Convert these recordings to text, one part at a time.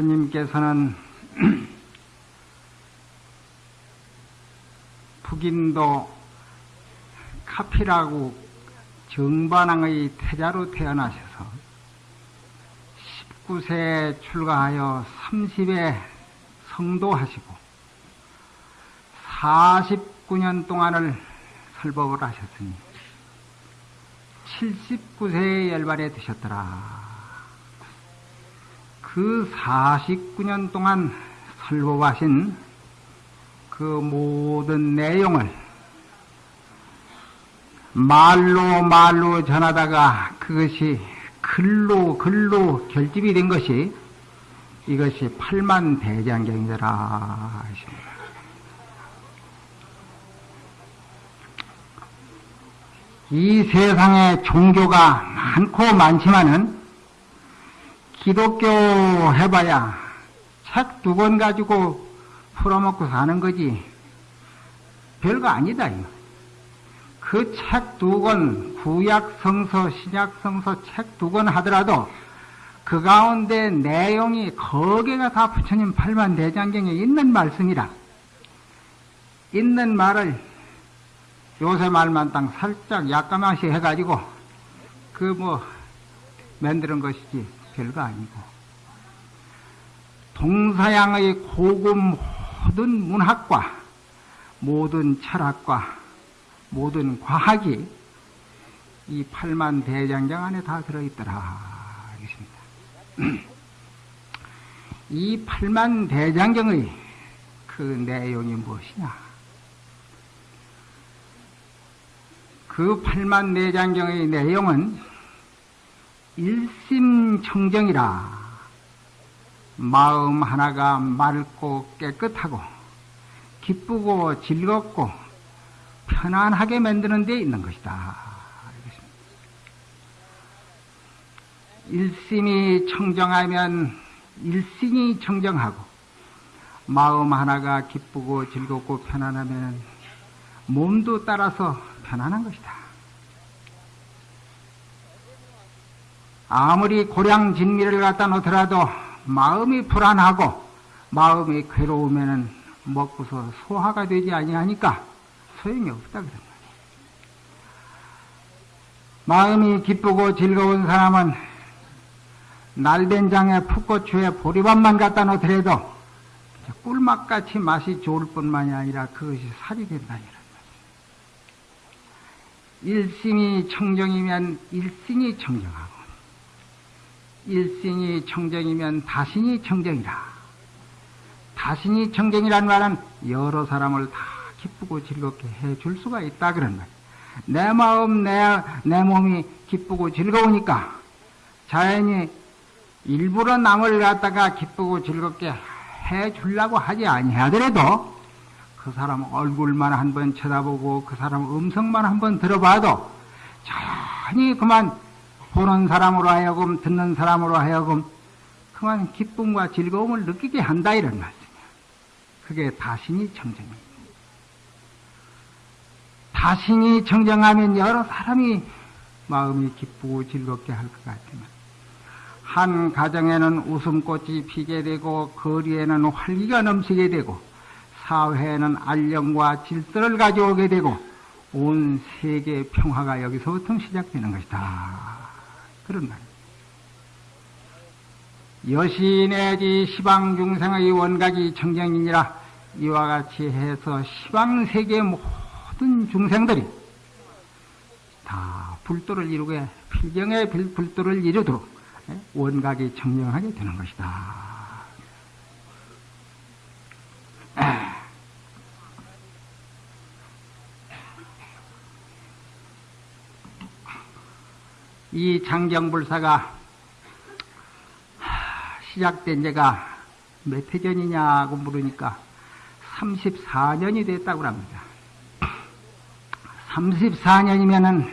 부처님께서는 북인도 카피라고 정반왕의 태자로 태어나셔서 19세에 출가하여 30에 성도하시고 49년 동안을 설법을 하셨으니 79세에 열반에 드셨더라. 그 49년 동안 설법하신 그 모든 내용을 말로 말로 전하다가 그것이 글로 글로 결집이 된 것이 이것이 팔만 대장경이더라 하십니다. 이 세상에 종교가 많고 많지만은 기독교 해봐야 책 두 권 가지고 풀어먹고 사는 거지. 별거 아니다. 그 책 두 권, 구약성서, 신약성서 책 두 권 하더라도 그 가운데 내용이 거기가 다 부처님 팔만 대장경에 있는 말씀이라. 있는 말을 요새 말만 딱 살짝 약간만시 해가지고 그 뭐 만드는 것이지 별거 아니고 동서양의 고급 모든 문학과 모든 철학과 모든 과학이 이 팔만 대장경 안에 다 들어있더라. 알겠습니다. 이 팔만 대장경의 그 내용이 무엇이냐? 그 팔만 대장경의 내용은 일심청정이라 마음 하나가 맑고 깨끗하고 기쁘고 즐겁고 편안하게 만드는 데 있는 것이다. 일심이 청정하면 일심이 청정하고 마음 하나가 기쁘고 즐겁고 편안하면 몸도 따라서 편안한 것이다. 아무리 고량 진미를 갖다 놓더라도 마음이 불안하고 마음이 괴로우면은 먹고서 소화가 되지 아니하니까 소용이 없다 그런 말이에요. 마음이 기쁘고 즐거운 사람은 날된장에 풋고추에 보리밥만 갖다 놓더라도 꿀맛같이 맛이 좋을 뿐만이 아니라 그것이 살이 된다니라. 일심이 청정이면 일심이 청정하고 일생이 청정이면 다신이 청정이라. 다신이 청정이란 말은 여러 사람을 다 기쁘고 즐겁게 해줄 수가 있다 그런 말. 내 마음, 내, 내 몸이 기쁘고 즐거우니까 자연히 일부러 남을 갖다가 기쁘고 즐겁게 해 주려고 하지 아니하더라도 그 사람 얼굴만 한 번 쳐다보고 그 사람 음성만 한 번 들어봐도 자연히 그만 보는 사람으로 하여금 듣는 사람으로 하여금 그만 기쁨과 즐거움을 느끼게 한다 이런 말씀이야. 그게 다신이 청정입니다. 다신이 청정하면 여러 사람이 마음이 기쁘고 즐겁게 할 것 같지만 한 가정에는 웃음꽃이 피게 되고 거리에는 활기가 넘치게 되고 사회에는 안녕과 질서를 가져오게 되고 온 세계의 평화가 여기서부터 시작되는 것이다. 그런 말입니다. 여신의지 시방 중생의 원각이 청정이니라 이와 같이 해서 시방 세계 모든 중생들이 다 불도를 이루게 필경의 불도를 이루도록 원각이 청정하게 되는 것이다. 이 장경불사가 시작된 지가 몇 해 전이냐고 물으니까 34년이 됐다고 합니다. 34년이면은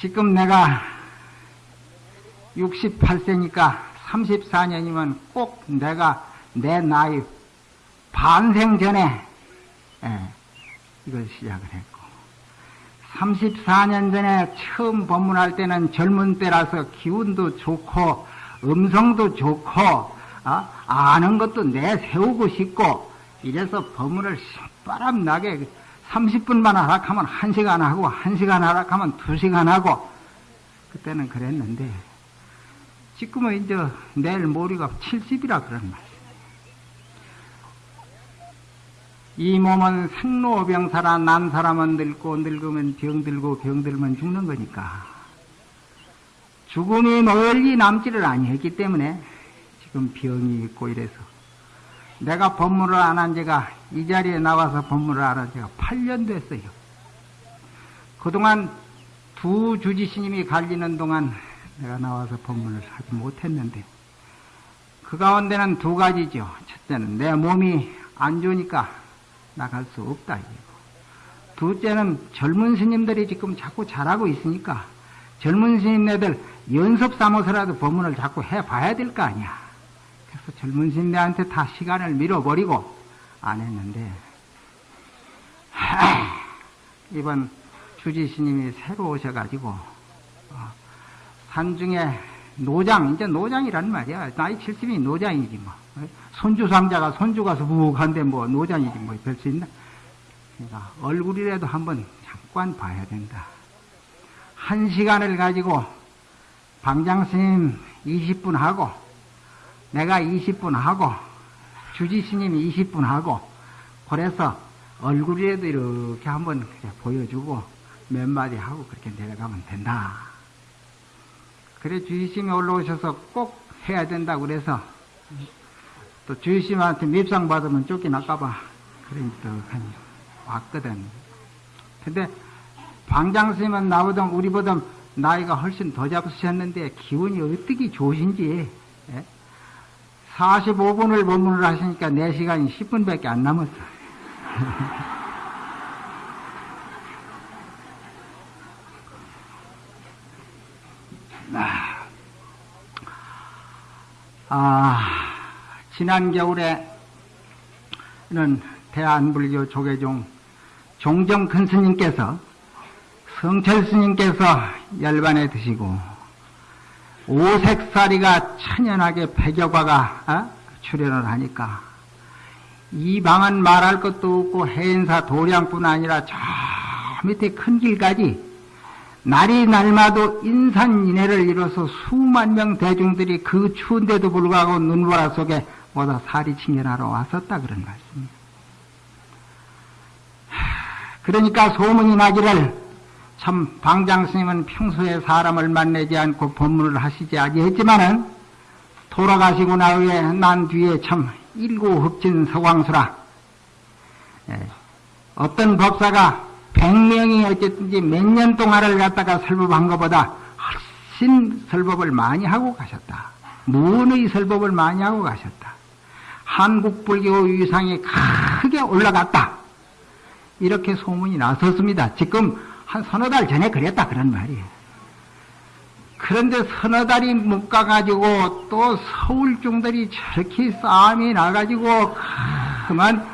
지금 내가 68세니까 34년이면 꼭 내가 내 나이 반생 전에 예, 이걸 시작을 했고 34년 전에 처음 법문할 때는 젊은 때라서 기운도 좋고 음성도 좋고 어? 아는 것도 내세우고 싶고 이래서 법문을 바람 나게 30분만 하락하면 1시간 하고 1시간 하락하면 2시간 하고 그때는 그랬는데 지금은 이제 내일 모레가 70이라 그런 말. 이 몸은 생로병사라 난 사람은 늙고 늙으면 병들고 병들면 죽는 거니까 죽음이 멀리 남지를 아니했기 때문에 지금 병이 있고 이래서 내가 법문을 안한 지가 이 자리에 나와서 법문을 안한 지가 8년 됐어요. 그동안 두 주지스님이 갈리는 동안 내가 나와서 법문을 하지 못했는데 그 가운데는 두 가지죠. 첫째는 내 몸이 안 좋으니까 나갈 수 없다. 이거. 둘째는 젊은 스님들이 지금 자꾸 잘하고 있으니까 젊은 스님네들 연습 삼아서라도 법문을 자꾸 해봐야 될 거 아니야. 그래서 젊은 스님들한테 다 시간을 밀어버리고 안 했는데 이번 주지 스님이 새로 오셔가지고 어, 산중에 노장 이제 노장이란 말이야 나이 70이 노장이지 뭐 손주 상자가 손주 가서 부부한데 뭐 노장이지 뭐 별 수 있나? 그러니까 얼굴이라도 한번 잠깐 봐야 된다. 한 시간을 가지고 방장 스님 20분 하고 내가 20분 하고 주지 스님 20분 하고 그래서 얼굴이라도 이렇게 한번 보여주고 몇 마디 하고 그렇게 내려가면 된다. 그래 주지 스님이 올라오셔서 꼭 해야 된다고 그래서 또 주의심한테 밉상 받으면 쫓겨날까봐 그러니까 왔거든. 근데 방장 스님은 나보다 우리보다 나이가 훨씬 더 잡으셨는데 기운이 어떻게 좋으신지 예? 45분을 법문을 하시니까 4시간이 10분밖에 안 남았어. 아. 지난 겨울에는 대한불교 조계종 종정 큰 스님께서 성철 스님께서 열반에 드시고 오색사리가 천연하게 백여과가 어? 출연을 하니까 이 방은 말할 것도 없고 해인사 도량뿐 아니라 저 밑에 큰 길까지 날이 날마도 인산인해를 이뤄서 수만 명 대중들이 그 추운데도 불구하고 눈보라 속에 보다 살이 칭견하러 왔었다 그런 말씀입니다. 그러니까 소문이 나기를 참 방장 스님은 평소에 사람을 만나지 않고 법문을 하시지 아니했지만은 돌아가시고 나후에난 뒤에 참 일고흡진 서광수라 예. 어떤 법사가 백명이 어쨌든지 몇 년 동안을 갖다가 설법한 것보다 훨씬 설법을 많이 하고 가셨다. 무언의 설법을 많이 하고 가셨다. 한국 불교 위상이 크게 올라갔다. 이렇게 소문이 나섰습니다. 지금 한 서너 달 전에 그랬다 그런 말이에요. 그런데 서너 달이 못 가가지고 또 서울 중들이 저렇게 싸움이 나가지고 그만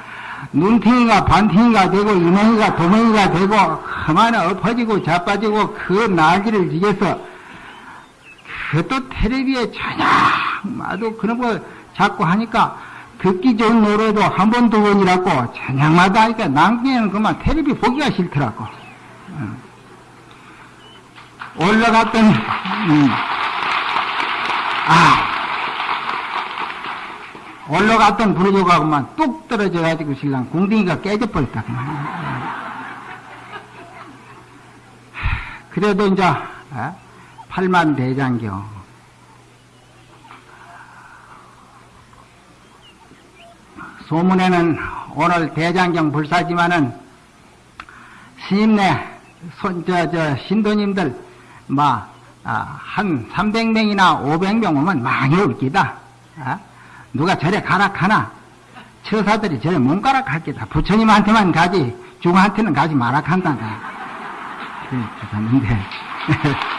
눈탱이가 반탱이가 되고 이맹이가 도맹이가 되고 그만 엎어지고 자빠지고 그 나기를 이겨서 그것도 텔레비에 저녁마다 그런 거 자꾸 하니까 듣기 좋은 노래도 한 번, 두 번이라고 저녁마다 하니까 남기에는 그만 텔레비 보기가 싫더라고. 올라갔던, 음. 아, 올라갔던 부르조가 그만 뚝 떨어져가지고 신랑 궁둥이가 깨져버렸다. 그만. 그래도 이제, 어? 팔만 대장경. 소문에는 오늘 대장경 불사지만은 손, 저, 저, 신도님들, 막, 아, 한 300명이나 500명 오면 많이 올기다. 아? 누가 절에 가락하나? 처사들이 절에 못 가락할기다. 부처님한테만 가지, 중한테는 가지 마락한다. 그랬는데.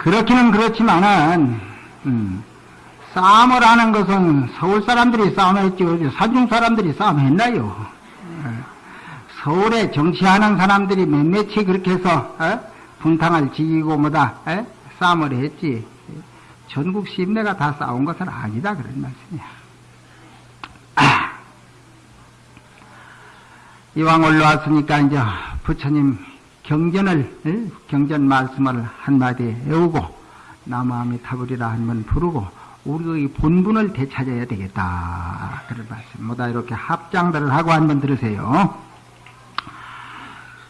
그렇기는 그렇지만은, 음, 싸움을 하는 것은 서울 사람들이 싸움했지, 사중 사람들이 싸움했나요? 예. 서울에 정치하는 사람들이 몇몇이 그렇게 해서, 어? 분탕을 지기고 뭐다, 에? 예? 싸움을 했지. 전국 시민내가 다 싸운 것은 아니다, 그런 말씀이야. 아. 이왕 올라왔으니까 이제 부처님 경전을 경전 말씀을 한마디 외우고 나무함이 타버리라 한 번 부르고 우리의 본분을 되찾아야 되겠다. 그런 말씀. 뭐다 이렇게 합장들을 하고 한 번 들으세요.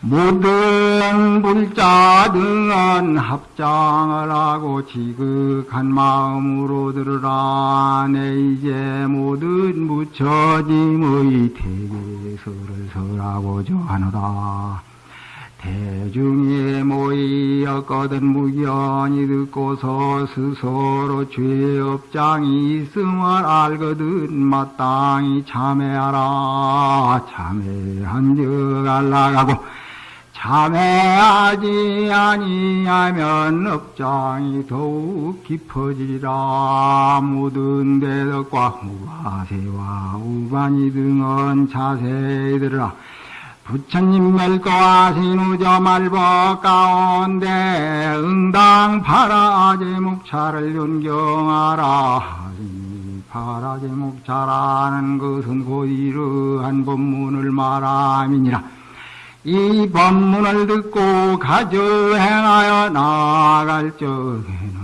모든 불자 등은 합장을 하고 지극한 마음으로 들으라. 내 이제 모든 무처짐의 대계서를 설하고자 하노라 대중이 모이었거든 무견이 듣고서 스스로 죄 업장이 있음을 알거든 마땅히 참회하라. 참회한 적 알라가고 참회하지 아니하면 업장이 더욱 깊어지리라. 모든 대덕과 무가세와 우반이 등은 자세히 들으라 부처님 멸거하신 우저 말법 가운데 응당 파라제 목차를 연경하라. 파라제 목차라는 것은 곧 이러한 법문을 말함이니라. 이 법문을 듣고 가져 행하여 나아갈 적에는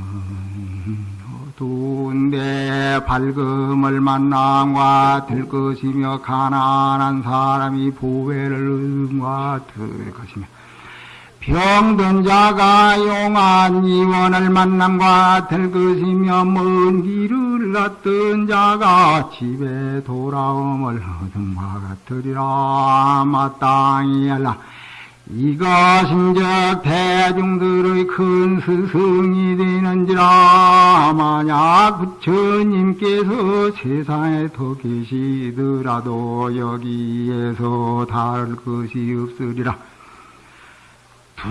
두운데 밝음을 만남과 들 것이며 가난한 사람이 보배를 얻음과 들 것이며 병든 자가 용한 이원을 만남과 들 것이며 먼 길을 갔던 자가 집에 돌아옴을 얻음과 같으리라. 마땅히 알라 이것인즉 대중들의 큰 스승이 되는지라 만약 부처님께서 세상에 더 계시더라도 여기에서 다를 것이 없으리라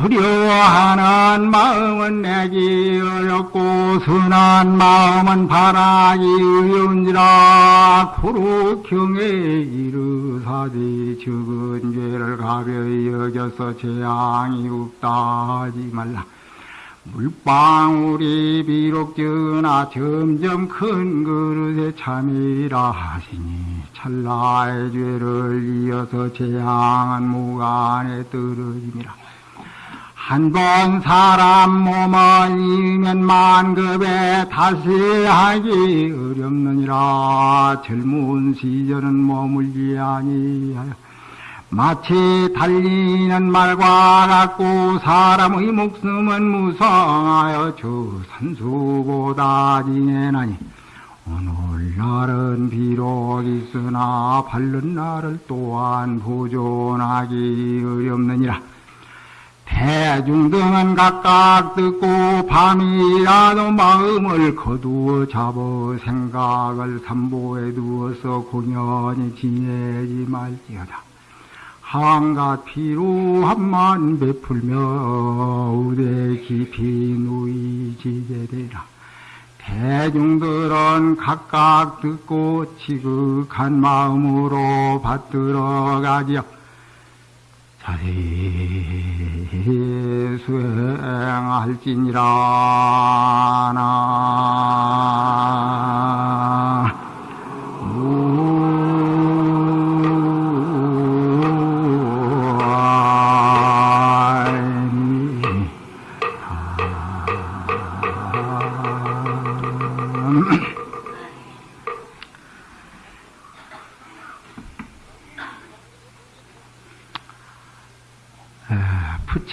두려워하는 마음은 내기 어렵고 선한 마음은 바라기 어려운지라. 고로 경에 이르사지 적은 죄를 가벼이 여겨서 재앙이 없다 하지 말라. 물방울이 비록 적으나 점점 큰 그릇에 참이라 하시니 찰나의 죄를 이어서 재앙은 무간에 떨어짐이라 한번 사람 몸을 이으면 만급에 다시 하기 어렵느니라. 젊은 시절은 머물지 아니하여 마치 달리는 말과 같고 사람의 목숨은 무성하여 저 산수보다 지내나니 오늘날은 비록 있으나 바른 날을 또한 보존하기 어렵느니라 대중등은 각각 듣고 밤이라도 마음을 거두어 잡어 생각을 삼보에 두어서 공연히 지내지 말지어다. 한가 피로 한만 베풀며 의대 깊이 누이지게되라. 대중들은 각각 듣고 지극한 마음으로 받들어가지요. 자리 수행할지니라.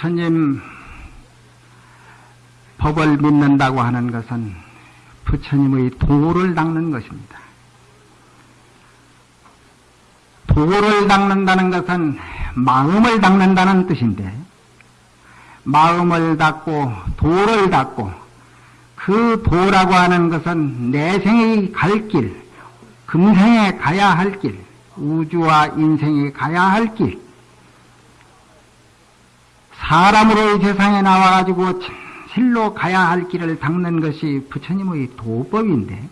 부처님 법을 믿는다고 하는 것은 부처님의 도를 닦는 것입니다. 도를 닦는다는 것은 마음을 닦는다는 뜻인데, 마음을 닦고 도를 닦고 그 도라고 하는 것은 내생의 갈 길, 금생에 가야 할 길, 우주와 인생에 가야 할 길, 사람으로 이 세상에 나와가지고 실로 가야 할 길을 닦는 것이 부처님의 도법인데,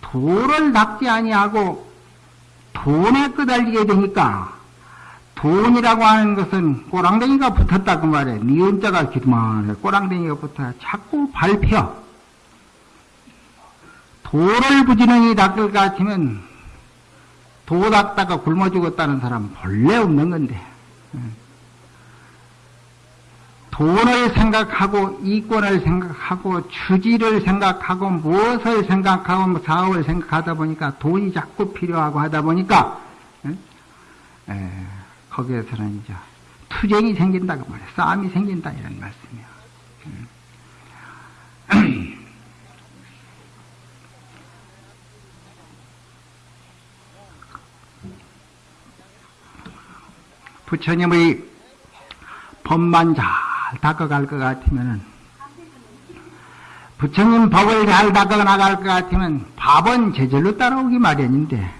도를 닦지 아니하고 돈에 끄달리게 되니까, 돈이라고 하는 것은 꼬랑댕이가 붙었다 그 말이에요. 니은자가 기만해. 꼬랑댕이가 붙어야 자꾸 밟혀. 도를 부지런히 닦을 것 같으면 도 닦다가 굶어 죽었다는 사람 은 본래 없는 건데. 돈을 생각하고 이권을 생각하고 추지를 생각하고 무엇을 생각하고 뭐 사업을 생각하다 보니까 돈이 자꾸 필요하고 하다 보니까 에, 거기에서는 이제 투쟁이 생긴다고 말해. 싸움이 생긴다 이런 말씀이야. 부처님의 법만 잘 닦아갈 것 같으면은 부처님 법을 잘 닦아나갈 것 같으면 밥은 제절로 따라오기 마련인데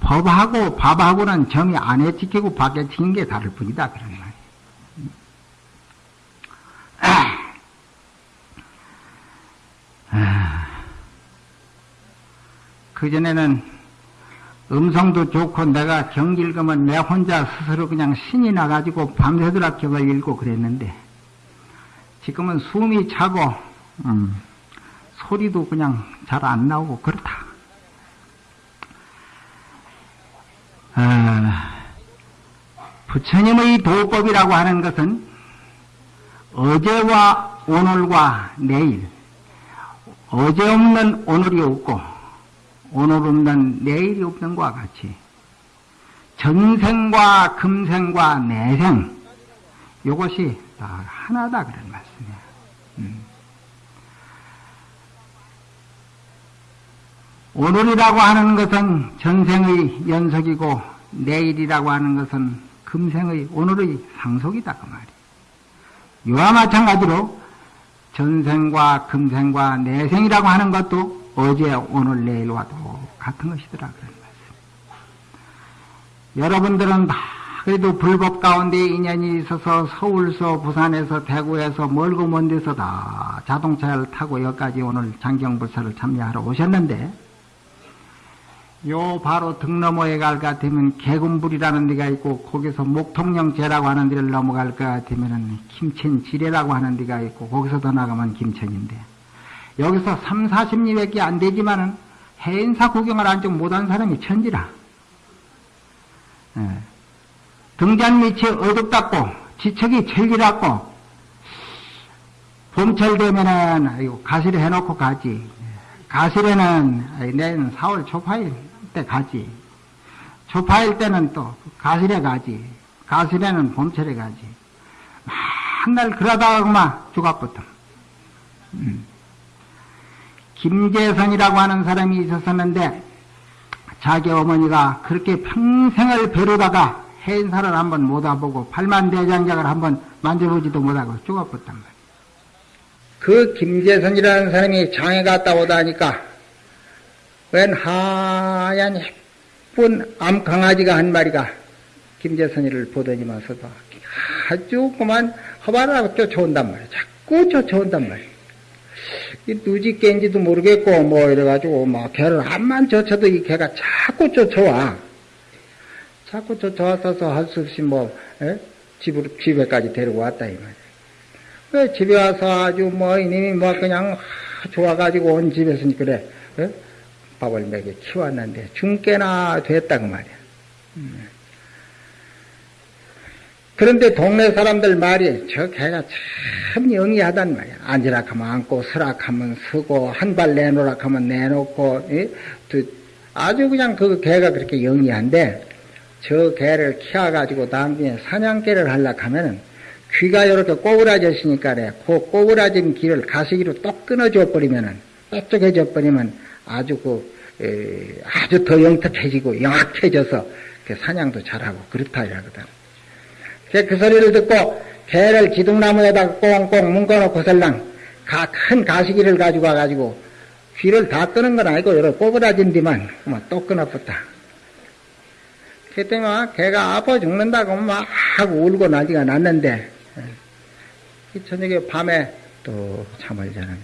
법하고 밥하고는 점이 안에 지키고 밖에 지킨 게 다를 뿐이다 그런 말이에요. 그 전에는 음성도 좋고 내가 경 읽으면 내 혼자 스스로 그냥 신이 나가지고 밤새도록 격을 읽고 그랬는데 지금은 숨이 차고 음, 소리도 그냥 잘 안 나오고 그렇다. 아, 부처님의 도법이라고 하는 것은 어제와 오늘과 내일 어제 없는 오늘이 없고 오늘 없는 내일이 없는 것과 같이 전생과 금생과 내생 이것이 다 하나다 그런 말씀이에요. 음. 오늘이라고 하는 것은 전생의 연속이고 내일이라고 하는 것은 금생의 오늘의 상속이다 그 말이에요. 이와 마찬가지로 전생과 금생과 내생이라고 하는 것도 어제 오늘 내일과도 같은 것이더라 그런 말씀. 여러분들은 다 그래도 불법 가운데 인연이 있어서 서울서 부산에서 대구에서 멀고 먼 데서 다 자동차를 타고 여기까지 오늘 장경불사를 참여하러 오셨는데 요 바로 등 너머에 갈 것 같으면 개군불이라는 데가 있고 거기서 목통령제라고 하는 데를 넘어갈 것 같으면 김천지례라고 하는 데가 있고 거기서 더 나가면 김천인데 여기서 3, 40리밖에 안 되지만은 해인사 구경을 안쪽 못한 사람이 천지라. 예. 등잔 밑이 어둡다고 지척이 철기라고 봄철 되면은 가시를 해놓고 가지. 가실에는 내년 4월 초파일 때 가지. 초파일 때는 또 가실에 가지. 가실에는 봄철에 가지. 맨날 그러다가 그만 죽었거든. 음. 김재선이라고 하는 사람이 있었었는데 자기 어머니가 그렇게 평생을 벼르다가 해인사를 한번 못 와보고 팔만대장작을 한번 만져보지도 못하고 죽어버렸단 말이야. 그 김재선이라는 사람이 장에 갔다 오다니까 웬 하얀 예쁜 암강아지가 한 마리가 김재선이를 보더니만서도 아주 그만 허발하고 쫓아온단 말이야. 자꾸 쫓아온단 말이야. 이 누지 깬지도 모르겠고 뭐 이래가지고 막 개를 한만 쫓아도 이 개가 자꾸 쫓아와. 자꾸 쫓아와서 할 수 없이 뭐 에? 집으로 집에까지 데리고 왔다 이 말이야. 그 집에 와서 아주 뭐 이님이 뭐 그냥 좋아가지고 온 집에서 그래 에? 밥을 먹여 키웠는데 중깨나 됐다 그 말이야. 음. 그런데 동네 사람들 말이 저 개가 참 영리하단 말이야. 앉으라 하면 앉고 서라 하면 서고 한 발 내놓으라 하면 내놓고 예? 아주 그냥 그 개가 그렇게 영리한데 저 개를 키워가지고 다음에 사냥개를 하려고 하면은 귀가 이렇게 꼬부라졌으니까 그래. 그 꼬부라진 귀를 가시기로 똑 끊어줘 버리면은 똑똑해져 버리면 아주 그 에, 아주 더 영특해지고 영악해져서 그 사냥도 잘하고 그렇다 이러거든. 그 소리를 듣고 개를 기둥나무에다 꽁꽁 묶어놓고 설랑 큰 가시기를 가지고 와가지고 귀를 다 끄는 건 아니고 여러 꼬부라진 뒤만 뭐또 끊어붙다. 그때 막 개가 아파 죽는다고 막 울고 난리가 났는데 저녁에 밤에 또 잠을 자는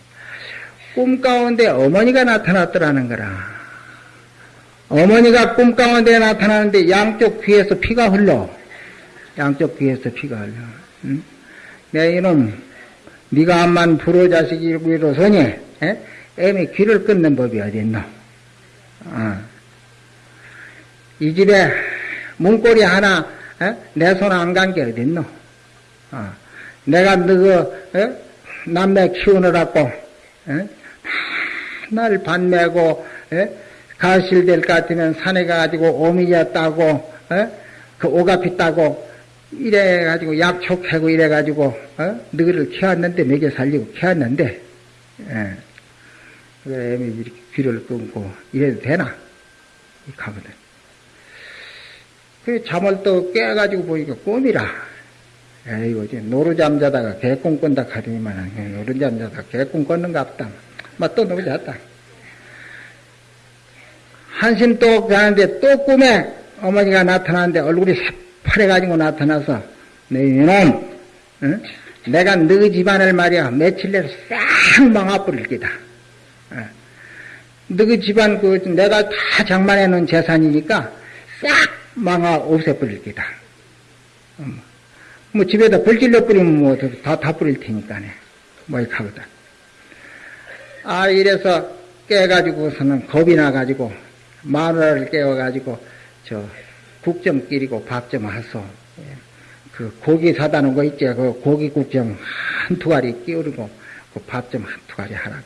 꿈 가운데 어머니가 나타났더라는 거라. 어머니가 꿈 가운데 나타나는데 양쪽 귀에서 피가 흘러. 양쪽 귀에서 피가 흘러. 응? 내 이놈, 네가 암만 불호 자식이로서니 에? 애미 귀를 끊는 법이 어딨노? 어. 이 집에 문고리 하나 내 손 안 간 게 어딨노? 어. 내가 너그 남매 키우느라고 날 반매고 가실될 것 같으면 산에 가가지고 오미자 따고 그 오가피 따고 이래가지고 약초 캐고 이래가지고 어? 너를 키웠는데 먹여 살리고 키웠는데 예. 그래 이렇게 귀를 끊고 이래도 되나? 하거든. 그 잠을 또 깨가지고 보니까 꿈이라. 에이고, 이제 노루 잠 자다가 개꿈 꾼다 하더니만, 노루 잠 자다가 개꿈 꿨는가 보다. 막또 노루 잤다. 한숨 또 자는데 또 꿈에 어머니가 나타나는데 얼굴이 새 파래가지고 나타나서, 너 이놈, 응? 내가 너 집안을 말이야, 며칠 내로 싹 망아버릴 기다. 너 집안 그, 내가 다 장만해 놓은 재산이니까 싹 망아 없애버릴 기다. 음. 뭐 집에다 불질러 뿌리면 뭐 다, 다 뿌릴 테니까네. 뭐 이렇게 하거든. 아, 이래서 깨가지고서는 겁이 나가지고 마누라를 깨워가지고 저 국점 끼리고 밥 좀 하소. 예. 그 고기 사다 놓은 거 있지? 그 고기 국점 한 투가리 끼우고 그 밥 좀한 투가리 하라고.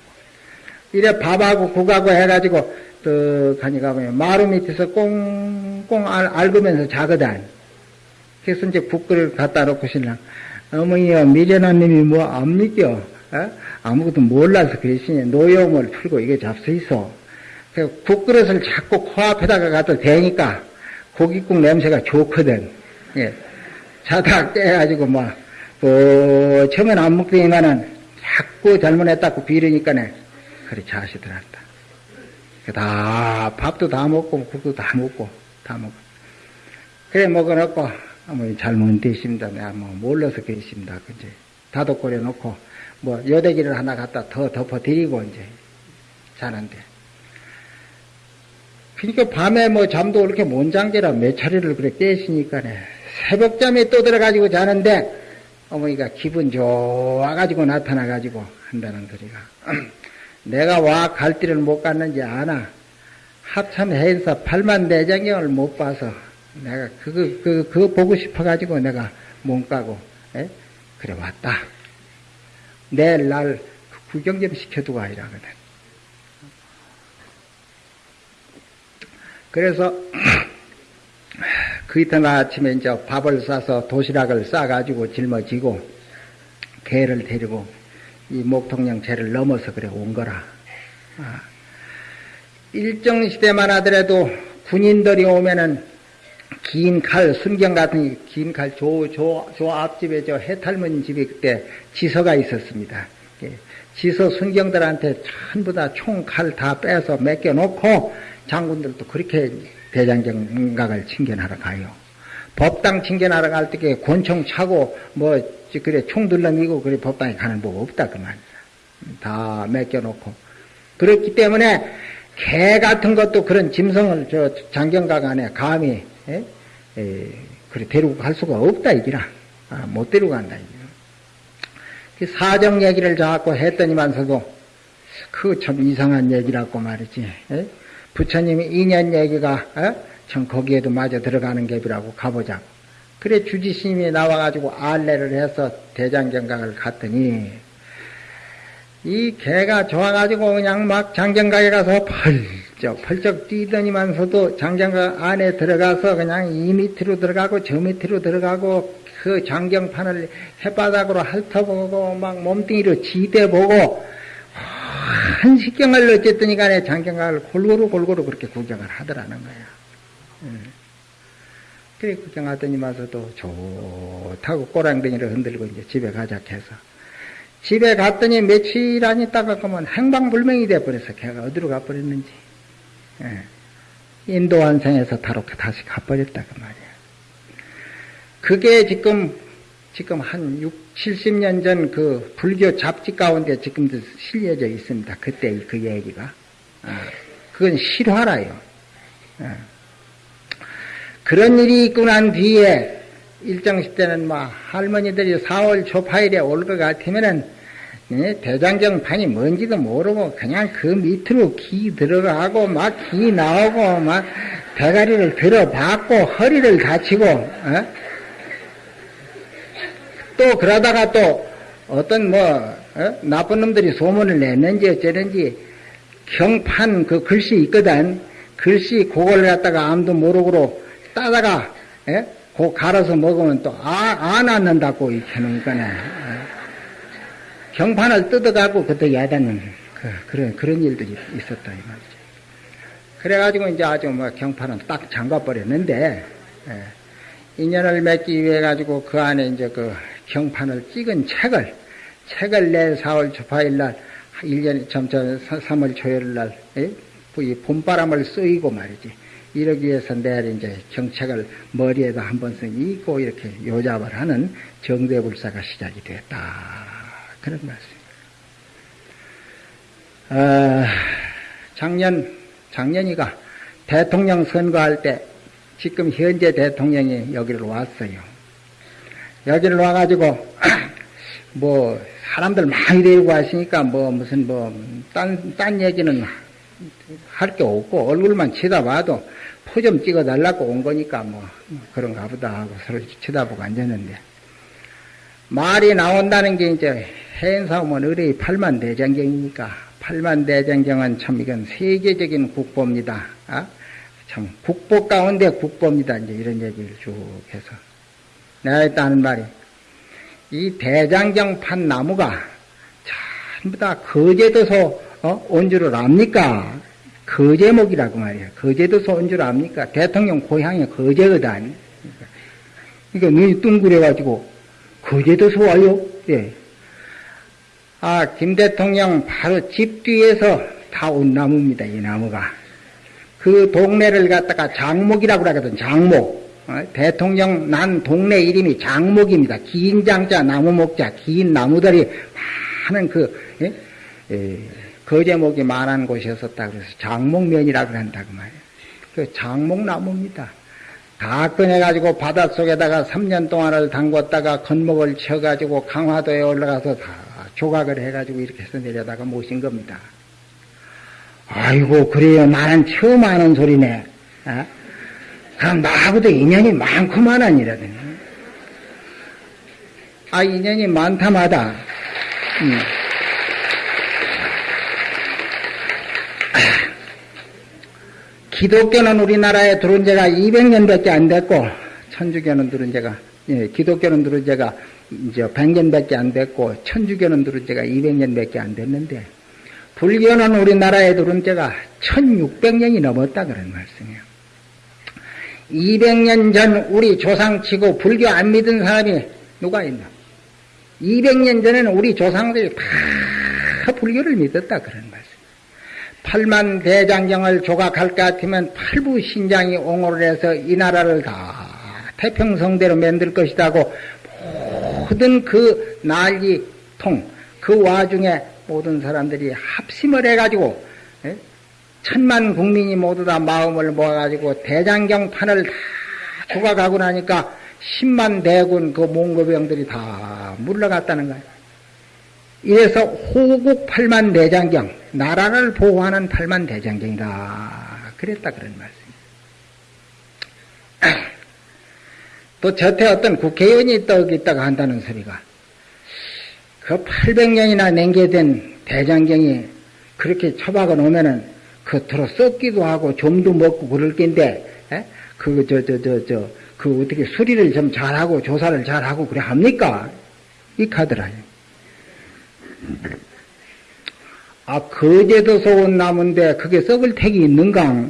이래 밥하고 국하고 해가지고 떡 하니까 보면 마루 밑에서 꽁꽁 앓으면서 자거든. 그래서 이제 국그릇 갖다 놓고 신랑 어머니야 미련한님이 뭐 안 믿겨 어? 아무것도 몰라서 그러시니 노여움을 풀고 이게 잡수 있어 국그릇을 자꾸 코앞에다가 갖다 대니까 고깃국 냄새가 좋거든 예. 자다 깨가지고 뭐 어, 처음엔 안 먹더니만은 자꾸 잘못했다고 비르니까네 그래 자시더란다 다 밥도 다 먹고 국도 다 먹고 다 먹고 그래 먹어놓고 뭐 잘못되십니다. 내가 뭐 몰라서 그러십니다. 그제 다독거려 놓고 뭐 여대기를 하나 갖다 더 덮어드리고 이제 자는데. 그러니까 밤에 뭐 잠도 그렇게 몬장제라 몇 차례를 그래 깨시니까네 새벽잠에 또 들어가지고 자는데 어머니가 기분 좋아가지고 나타나가지고 한다는 소리가 내가 와 갈 길을 못 갔는지 아나 합참 행사 8만 내장경을 못 봐서 내가 그거, 그거, 그거 보고 싶어가지고 내가 몸 까고, 에? 그래 왔다. 내일 날 구경 좀 시켜두고 아이라거든. 그래서 그 이튿날 아침에 이제 밥을 싸서 도시락을 싸가지고 짊어지고 개를 데리고 이 목통령 제를 넘어서 그래 온 거라. 아. 일정 시대만 하더라도 군인들이 오면은 긴 칼, 순경 같은 긴 칼, 조, 조, 조 앞집에 저 해탈문 집에 그때 지서가 있었습니다. 예. 지서 순경들한테 전부 다 총칼 다 빼서 맡겨놓고 장군들도 그렇게 대장경각을 칭견하러 가요. 법당 칭견하러 갈때 권총 차고 뭐 그래 총 들러미고 그래 법당에 가는 법 없다 그만. 다 맡겨놓고 그렇기 때문에 개 같은 것도 그런 짐승을 저 장경각 안에 감히 에? 에, 그래 데리고 갈 수가 없다 이기라. 아, 못 데리고 간다 이기라. 그 사정 얘기를 자꾸 했더니만서도 그 참 이상한 얘기라고 말이지. 에? 부처님이 인연 얘기가 어? 참 거기에도 마저 들어가는 갭이라고 가보자. 그래 주지스님이 나와가지고 알레를 해서 대장경각을 갔더니 이 개가 좋아가지고 그냥 막 장경각에 가서 펄쩍 펄쩍 뛰더니만서도 장경각 안에 들어가서 그냥 이 밑으로 들어가고 저 밑으로 들어가고 그 장경판을 햇바닥으로 핥아보고 막 몸뚱이로 지대보고 한 식경을 어쨌든 간에 장경각을 골고루 골고루 그렇게 구경을 하더라는 거야. 음. 그래 구경하더니 마서도 좋다고 꼬랑댕이를 흔들고 이제 집에 가자 해서 집에 갔더니 며칠 안 있다가 그러면 행방불명이 돼버려서 걔가 어디로 가버렸는지 예. 인도 환생에서 다롭게 다시 가버렸다 그 말이야. 그게 지금 지금 한 6, 70년 전 그 불교 잡지 가운데 지금도 실려져 있습니다. 그때 그 얘기가. 아, 그건 실화라요. 아. 그런 일이 있고 난 뒤에 일정시 때는 막 할머니들이 4월 초파일에 올 것 같으면은 예, 대장경 판이 뭔지도 모르고 그냥 그 밑으로 기 들어가고 막 기 나오고 막 대가리를 들어받고 허리를 다치고 어? 또 그러다가 또 어떤 뭐 어? 나쁜 놈들이 소문을 냈는지 어쩌는지 경판 그 글씨 있거든 글씨 그걸 갖다가 아무도 모르고 따다가 예? 고 갈아서 먹으면 또 아, 안 낳는다고 이렇게 하는 거네. 경판을 뜯어가고 그때 야단은 그, 그런 그런 일들이 있었다 이 말이죠. 그래가지고 이제 아주 뭐 경판은 딱 잠가 버렸는데 예, 인연을 맺기 위해 가지고 그 안에 이제 그 경판을 찍은 책을 책을 내 4월 초파일 날 1년 점점 3월 초열 날 예? 이 봄바람을 쏘이고 말이지. 이러기 위해서 내일 이제 경책을 머리에다 한 번씩 입고 이렇게 요잡을 하는 정대불사가 시작이 됐다. 그런 말씀입니다. 어, 작년, 작년이가 대통령 선거할 때 지금 현재 대통령이 여기를 왔어요. 여기를 와가지고, 뭐, 사람들 많이 데리고 왔으니까 뭐 무슨 뭐, 딴, 딴 얘기는 할 게 없고 얼굴만 쳐다봐도 포 좀 찍어달라고 온 거니까 뭐 그런가 보다 하고 서로 쳐다보고 앉았는데 말이 나온다는 게 이제 해인사오면 의뢰의 팔만대장경이니까 팔만대장경은 참 이건 세계적인 국보입니다. 아? 참 국보 가운데 국보입니다. 이제 이런 얘기를 쭉 해서 내가 했다는 말이 이 대장경 판 나무가 전부 다 거제도서 어? 온 줄을 압니까? 거제목이라고 말이야. 거제도서 온 줄 압니까? 대통령 고향이 거제거든. 그러니까 눈이 뚱그려가지고 거제도서 와요? 예. 아, 김 대통령 바로 집 뒤에서 다 온 나무입니다. 이 나무가. 그 동네를 갖다가 장목이라고 그러거든. 장목. 어? 대통령 난 동네 이름이 장목입니다. 긴 장자 나무 목자 긴 나무들이 많은 그 예? 예. 거제목이 많은 곳이었었다 그래서 장목면이라고 한다고 말이에요. 그 장목나무입니다. 다 꺼내가지고 바닷속에다가 3년 동안을 담궜다가 건목을 쳐가지고 강화도에 올라가서 다 조각을 해가지고 이렇게 해서 내려다가 모신 겁니다. 아이고, 그래요. 나는 처음 하는 소리네. 어? 그럼 나하고도 인연이 많구만한 이라더니. 아, 인연이 많다마다. 음. 기독교는 우리나라에 들어온 지가 200년밖에 안 됐고, 천주교는 들어온 지가, 예, 기독교는 들어온 지가 이제 100년밖에 안 됐고, 천주교는 들어온 지가 200년밖에 안 됐는데, 불교는 우리나라에 들어온 지가 1600년이 넘었다 그런 말씀이에요. 200년 전 우리 조상치고 불교 안 믿은 사람이 누가 있나? 200년 전에는 우리 조상들이 다 불교를 믿었다 그런 말씀. 팔만 대장경을 조각할 것 같으면 팔부 신장이 옹호를 해서 이 나라를 다 태평성대로 만들 것이다고 모든 그 난리통 그 와중에 모든 사람들이 합심을 해가지고 예? 천만 국민이 모두 다 마음을 모아가지고 대장경판을 다 조각하고 나니까 10만 대군 그 몽고병들이 다 물러갔다는 거예요. 이래서 호국 팔만 대장경, 나라를 보호하는 팔만 대장경이다. 그랬다 그런 말씀이에요. 또 저태 어떤 국회의원이 또 있다가 한다는 소리가 그 800년이나 냉겨된 대장경이 그렇게 처박아 놓으면은 겉으로 썩기도 하고 좀도 먹고 그럴 낀데 그저저 저 저 그 어떻게 수리를 좀 잘하고 조사를 잘하고 그래 합니까? 이 카드라요. 아 거제도 속은 나무인데 그게 썩을 택이 있는가?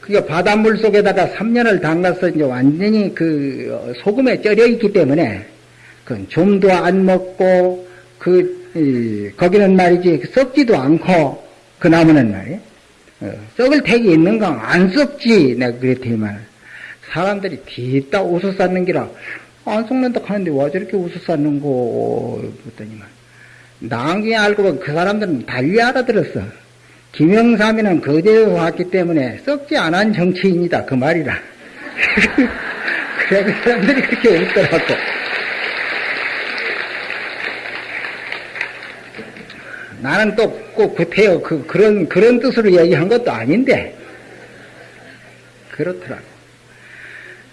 그게 바닷물 속에다가 3년을 담가서 이제 완전히 그 소금에 쩔여 있기 때문에 그 좀도 안 먹고 그 이, 거기는 말이지 썩지도 않고 그 나무는 말이야 어, 썩을 택이 있는가 안 썩지. 내가 그랬더니만 사람들이 뒤따 웃어 쌓는 기라. 안 썩는다 하는데 왜 저렇게 웃어 쌓는고 그랬더니만 나중에 알고 보면 그 사람들은 달리 알아들었어. 김영삼이는 거제에서 왔기 때문에 썩지 않은 정치인이다. 그 말이라. 그래, 그 사람들이 그렇게 웃더라고. 나는 또꼭 그태요. 그, 그런, 그런 뜻으로 얘기한 것도 아닌데. 그렇더라고.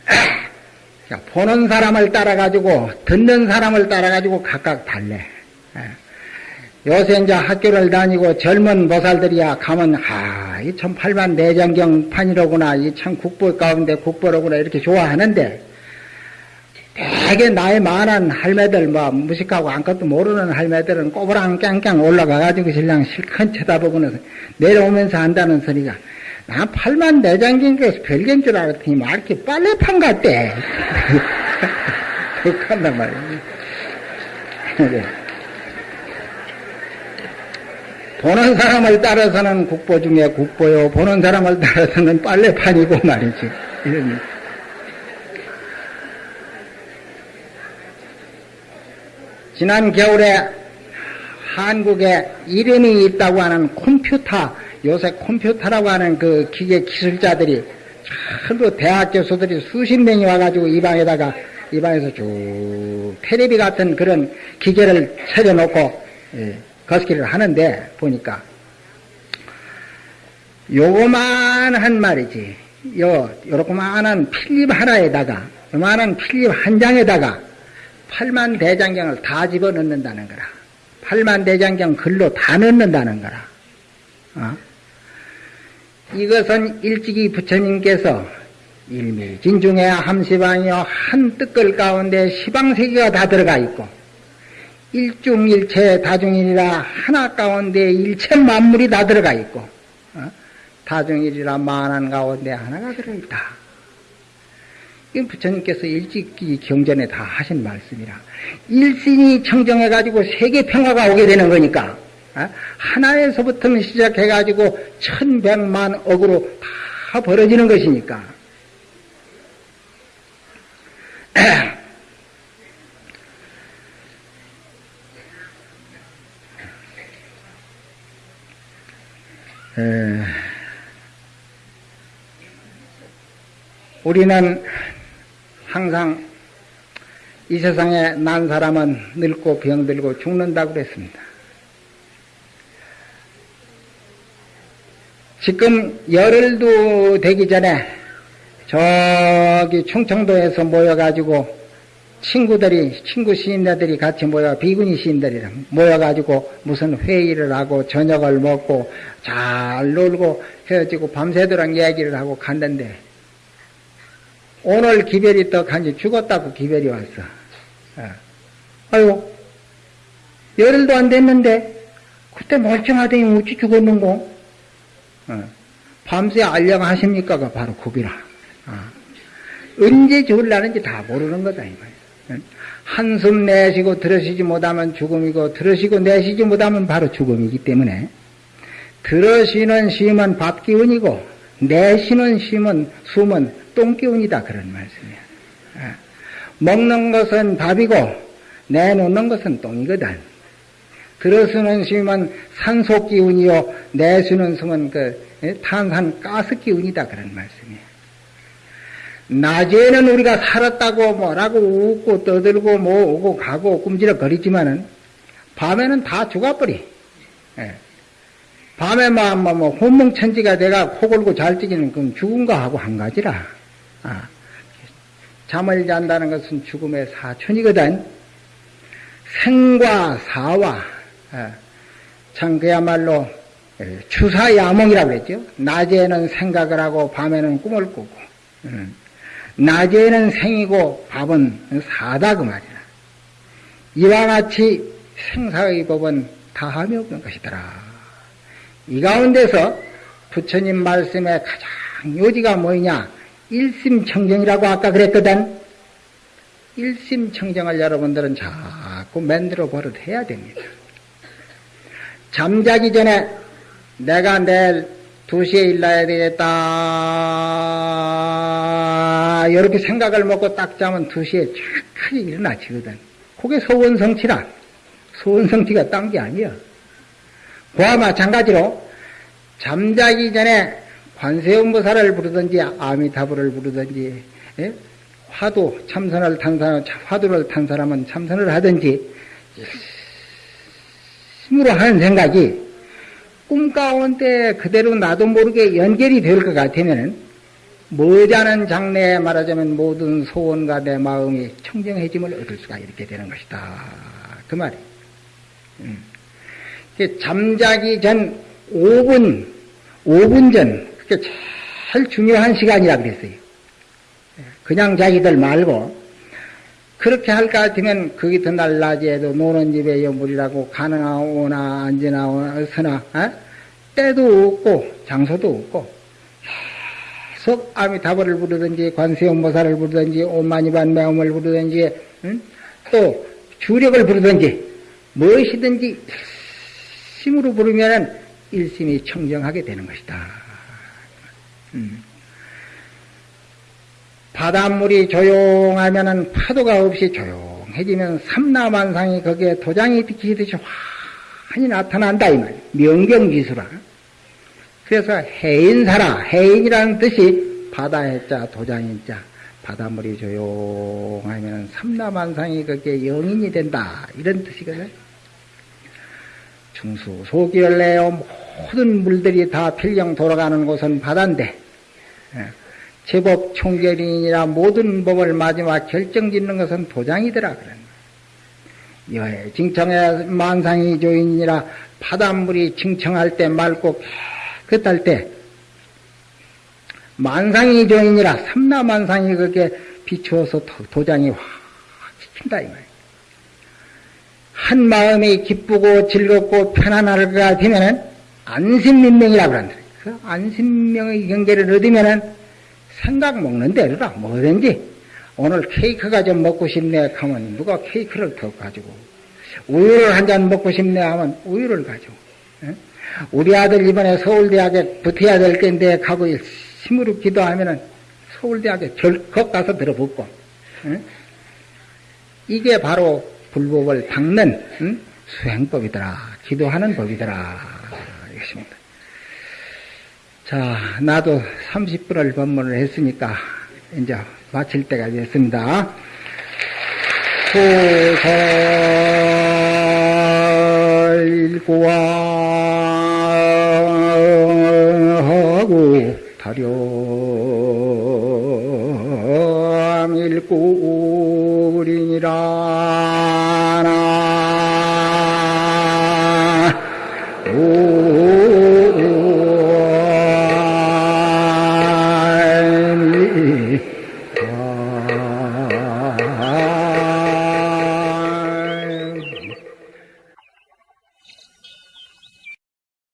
자, 보는 사람을 따라 가지고, 듣는 사람을 따라 가지고 각각 달래. 요새 이제 학교를 다니고 젊은 보살들이야 가면 아이 참 팔만 내장경 판이로구나 이 참 국보 가운데 국보로구나 이렇게 좋아하는데 되게 나이 많은 할매들 뭐 무식하고 아무것도 모르는 할매들은 꼬부랑 깽깽 올라가가지고 신랑 실컷 쳐다보고는 내려오면서 한다는 소리가 난 팔만 내장경에서 별개인 줄 알았더니 막 이렇게 빨래판 같대 그렇게 한단 말이야 보는 사람을 따라서는 국보 중에 국보요, 보는 사람을 따라서는 빨래판이고 말이지. 이런. 지난 겨울에 한국에 이름이 있다고 하는 컴퓨터, 요새 컴퓨터라고 하는 그 기계 기술자들이 전부 대학 교수들이 수십 명이 와가지고 이 방에다가 이 방에서 쭉 테레비 같은 그런 기계를 차려놓고 예. 거스기를 하는데 보니까 요만한 말이지. 요 요렇게만한 필립 하나에다가 요만한 필립 한 장에다가 팔만 대장경을 다 집어넣는다는 거라. 팔만 대장경 글로 다 넣는다는 거라. 어? 이것은 일찍이 부처님께서 일미진중에 함시방이요 한 뜨끌 가운데 시방세계가 다 들어가 있고 일중일체 다중일이라 하나 가운데 일체 만물이 다 들어가 있고 어? 다중일이라 만한 가운데 하나가 들어있다. 이 부처님께서 일찍이 경전에 다 하신 말씀이라 일신이 청정해가지고 세계 평화가 오게 되는 거니까 어? 하나에서부터 시작해가지고 천백만 억으로 다 벌어지는 것이니까 에, 우리는 항상 이 세상에 난 사람은 늙고 병들고 죽는다고 그랬습니다. 지금 열흘도 되기 전에 저기 충청도에서 모여가지고 친구들이, 친구 시인들이 같이 모여, 비구니 시인들이 모여가지고 무슨 회의를 하고 저녁을 먹고 잘 놀고 헤어지고 밤새도록 얘기를 하고 갔는데 오늘 기별이 또 간지 죽었다고 기별이 왔어. 어. 아유, 열흘도 안 됐는데 그때 멀쩡하더니 어찌 죽었는고? 어. 밤새 알려하십니까가 바로 그기라. 언제 죽을라는지 다 모르는 거다, 이 말이야. 한숨 내쉬고 들으시지 못하면 죽음이고, 들으시고 내쉬지 못하면 바로 죽음이기 때문에, 들으시는 심은 밥 기운이고, 내쉬는 심은, 숨은 똥 기운이다. 그런 말씀이야. 먹는 것은 밥이고, 내놓는 것은 똥이거든. 들어서는 심은 산소 기운이요, 내쉬는 숨은 그 탄산 가스 기운이다. 그런 말씀이야. 낮에는 우리가 살았다고 뭐라고 웃고 떠들고 뭐 오고 가고 꿈지럭 거리지만은 밤에는 다 죽어버리. 예. 밤에만 뭐, 뭐 혼몽천지가 내가 코 골고 잘 뛰기는 그럼 죽은가 하고 한 가지라. 아. 잠을 잔다는 것은 죽음의 사촌이거든. 생과 사와 예. 참 그야말로 예, 추사야몽이라고 그랬죠. 낮에는 생각을 하고 밤에는 꿈을 꾸고. 음. 낮에는 생이고 밥은 사다 그 말이야. 이와 같이 생사의 법은 다함이 없는 것이더라. 이 가운데서 부처님 말씀의 가장 요지가 뭐냐? 일심청정이라고 아까 그랬거든. 일심청정을 여러분들은 자꾸 만들어 버릇해야 됩니다. 잠자기 전에 내가 내일 2시에 일나야 되겠다. 이렇게 생각을 먹고 딱 자면 2시에 착하게 일어나지거든. 그게 소원성취라. 소원성취가 딴 게 아니야. 그와 마찬가지로 잠자기 전에 관세음보살을 부르든지 아미타불을 부르든지 예? 화두 참선을 탄 사람 화두를 탄 사람은 참선을 하든지 힘으로 하는 생각이 꿈 가운데 그대로 나도 모르게 연결이 될 것 같으면은 머지않은 장래에 말하자면 모든 소원과 내 마음이 청정해짐을 얻을 수가 이렇게 되는 것이다. 그 말이. 음. 잠자기 전 5분, 5분 전, 그게 제일 중요한 시간이라 그랬어요. 그냥 자기들 말고, 그렇게 할 것 같으면 거기 더 날낮에도 노는 집에 여물이라고 가능하오나 앉으나 서나 어? 때도 없고 장소도 없고 계속 아미타불을 부르든지 관세음보살을 부르든지 오만이반 매음을 부르든지 응? 또 주력을 부르든지 무엇이든지 심으로 부르면 일심이 청정하게 되는 것이다. 음. 바닷물이 조용하면은 파도가 없이 조용해지면 삼라만상이 거기에 도장이 비치듯이 환히 나타난다 이 말. 명경지수라. 그래서 해인사라 해인이라는 뜻이 바다해자 도장인 자 바닷물이 조용하면 삼라만상이 거기에 영인이 된다 이런 뜻이거든. 중수 소기를 내어 모든 물들이 다 필령 돌아가는 곳은 바다인데 예. 제법 총결이니라 모든 법을 마지막 결정짓는 것은 도장이더라 그런 여해 징청의 만상이 조인이라 바닷물이 징청할 때 맑고 깨끗할 때 만상이 조인이라 삼나 만상이 그렇게 비추어서 도장이 확 지킨다 이 말이야. 한 마음이 기쁘고 즐겁고 편안할 것 같으면은 안심민명이라고 그런다. 그 안심명의 경계를 얻으면은 생각 먹는 대로라 뭐든지. 오늘 케이크가 좀 먹고 싶네 하면 누가 케이크를 더 가지고 우유를 한 잔 먹고 싶네 하면 우유를 가지고 우리 아들 이번에 서울대학에 붙어야 될 건데 가고 심으로 기도하면은 서울대학에 절컥 가서 들어붙고 이게 바로 불법을 닦는 수행법이더라 기도하는 법이더라 이것입니다. 자, 나도 30분을 법문을 했으니까 이제 마칠 때가 됐습니다. 소설일구하